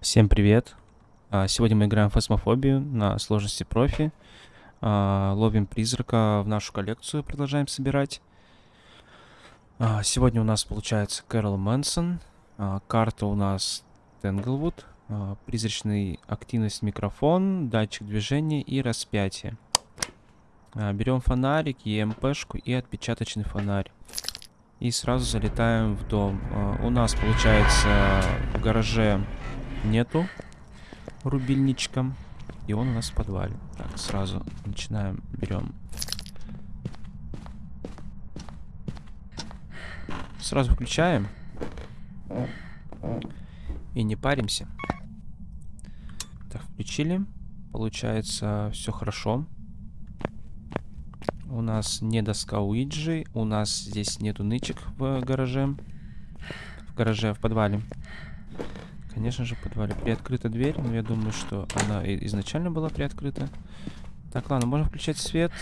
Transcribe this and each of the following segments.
Всем привет! А, Сегодня мы играем в фасмофобию на сложности профи. А, Ловим призрака в нашу коллекцию, продолжаем собирать. А, Сегодня у нас получается Кэрол Мэнсон. Карта у нас Тенглвуд. Призрачный активность микрофон, датчик движения и распятие. Берем фонарик, ЕМПшку и отпечаточный фонарь. И сразу залетаем в дом. У нас получается в гараже нету рубильничка. И он у нас в подвале. Так, сразу начинаем, берем. Сразу включаем. И не паримся. Так, включили. Получается, все хорошо. У нас не доска Уиджи. У нас здесь нету нычек в гараже. В гараже, в подвале. Конечно же, в подвале. Приоткрыта дверь, но я думаю, что она изначально была приоткрыта. Так, ладно, можно включать свет.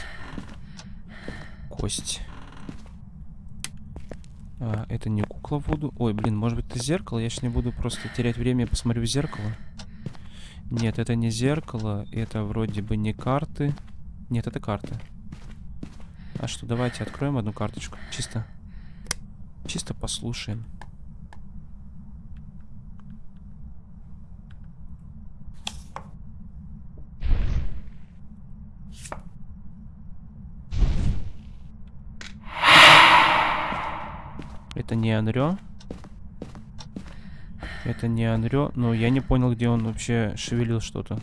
Кость. А, это не кукла Вуду. Ой, блин, может быть это зеркало? Я сейчас не буду просто терять время и посмотрю в зеркало. Нет, это не зеркало. Это вроде бы не карты. Нет, это карты. А что, давайте откроем одну карточку. Чисто. Чисто послушаем. Это не Анрё. Это не Анрё. Но я не понял, где он вообще шевелил что-то.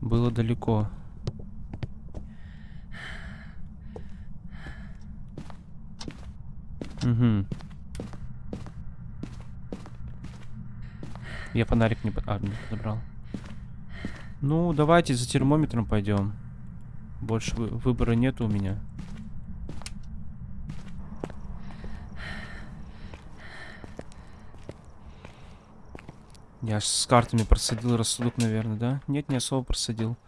Было далеко. Угу. Я фонарик не... по- А, не подобрал. Ну, давайте за термометром пойдем. Больше вы- выбора нет у меня. Я с картами просадил рассудок, наверное, да? Нет, не особо просадил.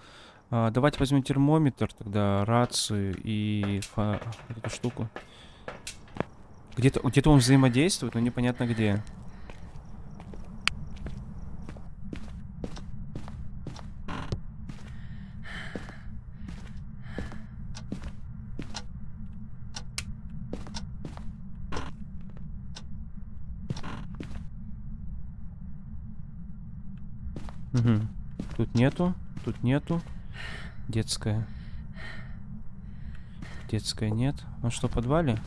А, давайте возьмем термометр, тогда рацию и фа- эту штуку. Где-то где он взаимодействует, но непонятно где. Мгм. Тут нету, тут нету. Детская. Детская нет. Он что, в подвале?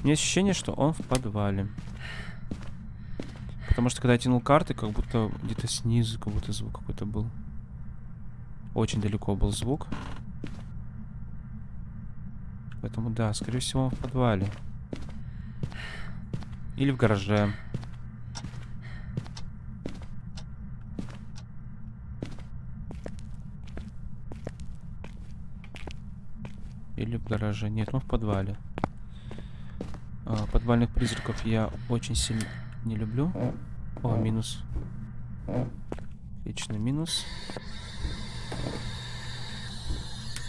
У меня ощущение, что он в подвале. Потому что когда я тянул карты, как будто где-то снизу, как будто звук какой-то был. Очень далеко был звук. Поэтому да, скорее всего он в подвале. Или в гараже. Или в гараже. Нет, он в подвале. А, подвальных призраков я очень сильно не люблю. О, минус. Отлично, минус.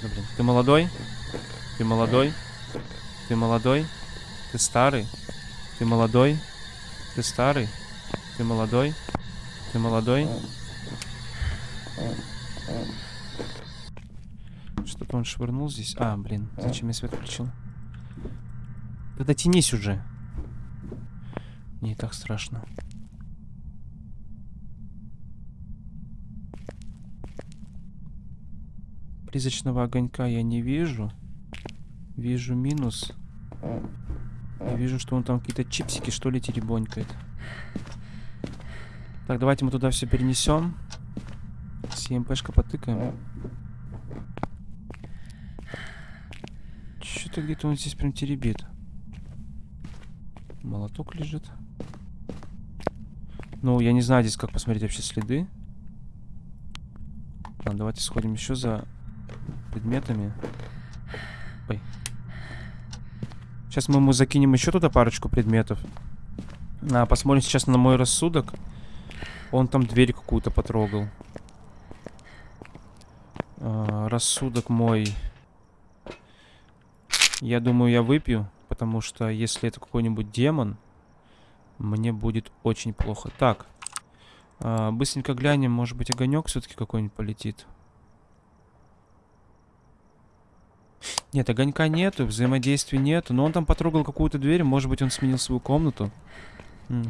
Да, блин, ты молодой? Ты молодой? Ты молодой? Ты старый? Ты молодой? Ты старый? Ты молодой? Ты молодой? Что-то он швырнул здесь. А, блин, зачем я свет включил? Тогда тянись уже. Не так страшно. Призрачного огонька я не вижу. Вижу минус. И вижу, что он там какие-то чипсики, что ли, теребонькает. Так, давайте мы туда все перенесем. С ЕМПшка потыкаем. Что-то где-то он здесь прям теребит. Молоток лежит. Ну, я не знаю здесь, как посмотреть вообще следы. Ладно, давайте сходим еще за предметами. Ой. Сейчас мы ему закинем еще туда парочку предметов. А, посмотрим сейчас на мой рассудок. Он там дверь какую-то потрогал. А, рассудок мой. Я думаю, я выпью, потому что если это какой-нибудь демон, мне будет очень плохо. Так, А, быстренько глянем, может быть, огонек все-таки какой-нибудь полетит. Нет, огонька нету, взаимодействия нету. Но он там потрогал какую-то дверь, может быть, он сменил свою комнату.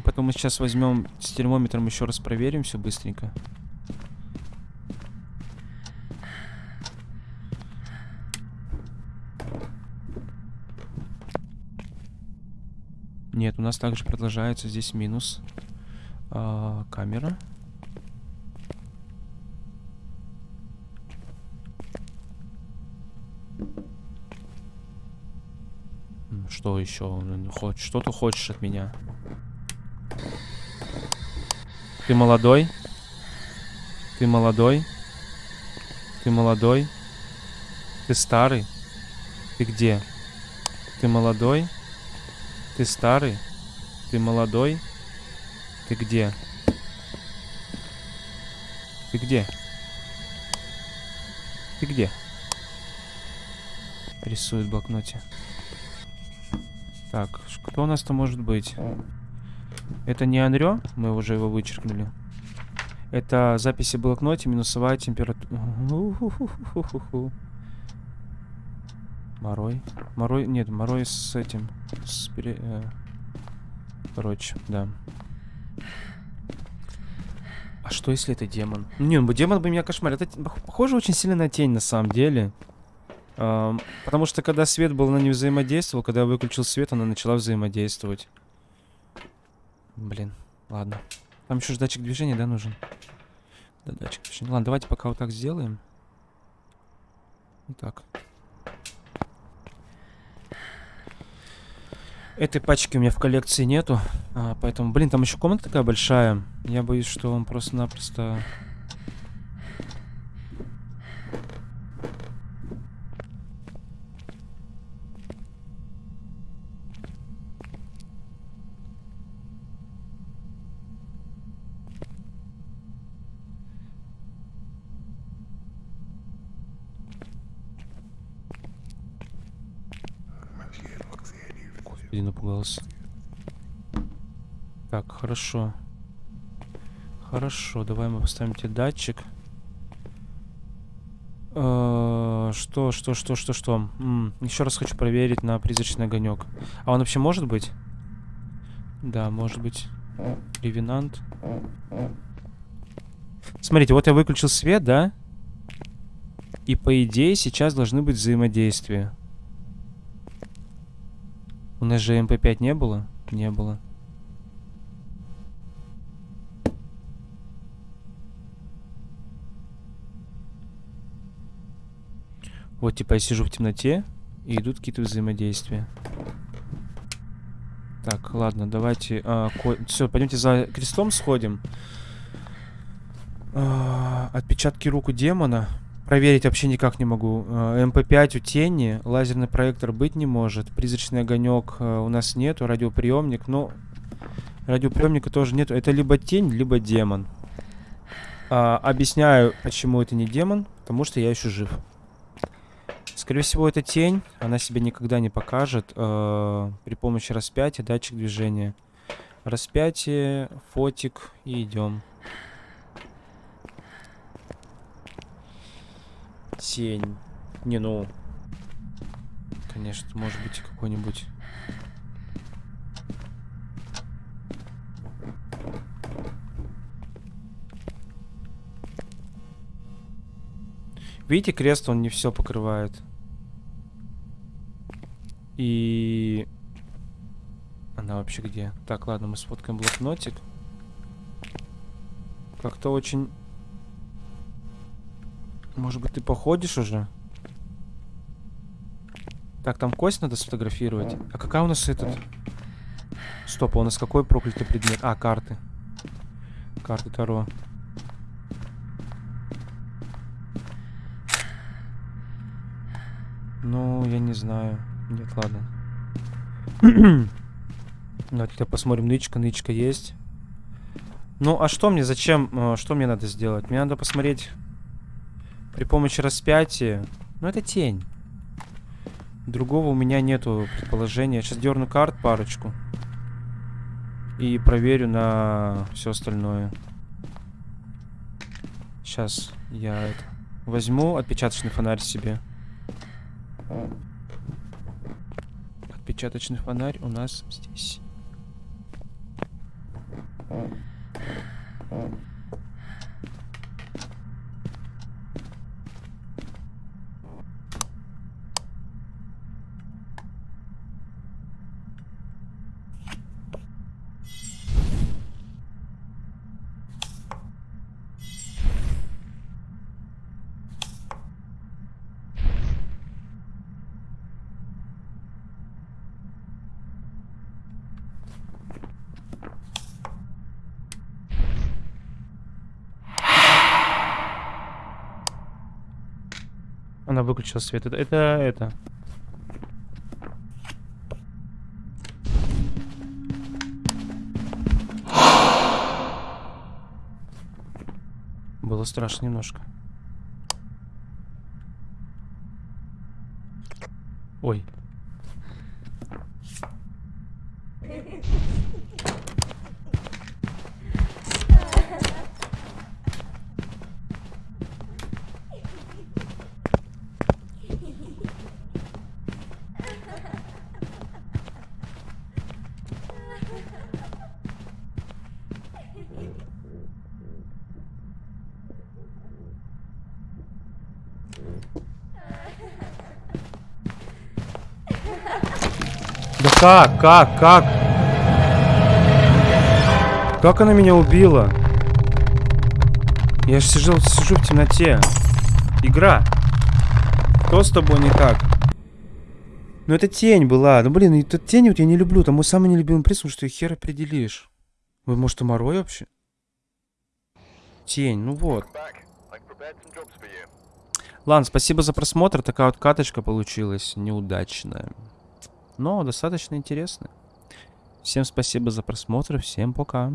Потом мы сейчас возьмем с термометром еще раз проверим все быстренько. Нет, у нас также продолжается здесь минус. А, камера. Что еще? Хоть что ты хочешь от меня? Ты молодой? Ты молодой? Ты молодой? Ты старый? Ты где? Ты молодой? Ты старый? Ты молодой? Ты где? Ты где? Ты где? Рисует в блокноте. Так, кто у нас то может быть? Это не Анрё, мы уже его вычеркнули. Это записи в блокноте, минусовая температура. Морой. Морой, нет, Морой с этим. С пере... э... Короче, да. А что если это демон? Не, ну демон бы меня кошмарил. Это похоже очень сильно на тень на самом деле. Эм, потому что когда свет был, она не взаимодействовала. Когда я выключил свет, она начала взаимодействовать. Блин, ладно. Там еще датчик движения, да, нужен? Да, датчик движения. Ладно, давайте пока вот так сделаем. Вот так. Этой пачки у меня в коллекции нету. А, поэтому, блин, там еще комната такая большая. Я боюсь, что он просто-напросто Господи, напугался. Так, хорошо. Хорошо, давай мы поставим тебе датчик. Э, что, что, что, что, что? еще раз хочу проверить на призрачный огонек. А он вообще может быть? Да, может быть. Ревенант. Смотрите, вот я выключил свет, да? И по идее сейчас должны быть взаимодействия. У нас же ЭМП5 не было? Не было. Вот, типа, я сижу в темноте, и идут какие-то взаимодействия. Так, ладно, давайте... А, Все, пойдемте за крестом сходим. А, отпечатки рук у демона. Проверить вообще никак не могу. ЭМП5 у тени, лазерный проектор быть не может. Призрачный огонек э, у нас нету, радиоприемник, но радиоприемника тоже нету. Это либо тень, либо демон. А, объясняю, почему это не демон, потому что я еще жив. Скорее всего, это тень. Она себя никогда не покажет э, при помощи распятия, датчик движения. Распятие, фотик и идем. Тень. Не, ну... Конечно, может быть какой-нибудь... Видите, крест он не все покрывает. И... Она вообще где? Так, ладно, мы сфоткаем блокнотик. Как-то очень может быть, ты походишь уже? Так, там кость надо сфотографировать. А какая у нас этот? Стоп, а у нас какой проклятый предмет? А, карты. Карты Таро. Ну, я не знаю. Нет, ладно. Давайте посмотрим. Нычка, нычка есть. Ну, а что мне, зачем, э, что мне надо сделать? Мне надо посмотреть при помощи распятия. Ну, это тень. Другого у меня нету предположения. Сейчас дерну карт парочку. И проверю на все остальное. Сейчас я это, возьму отпечаточный фонарь себе. Отпечаточный фонарь у нас здесь. Она выключила свет. Это, это, это. Было страшно немножко. Ой. Да как, как, как? Как она меня убила? Я же сижу, сижу в темноте. Игра. Что с тобой не так? Ну это тень была. Ну блин, это тень вот я не люблю. Там мой самый нелюбимый приз, что их хер определишь. Вы, может, Томорой вообще? Тень, ну вот. Ладно, спасибо за просмотр. Такая вот каточка получилась неудачная. Но достаточно интересная. Всем спасибо за просмотр. Всем пока.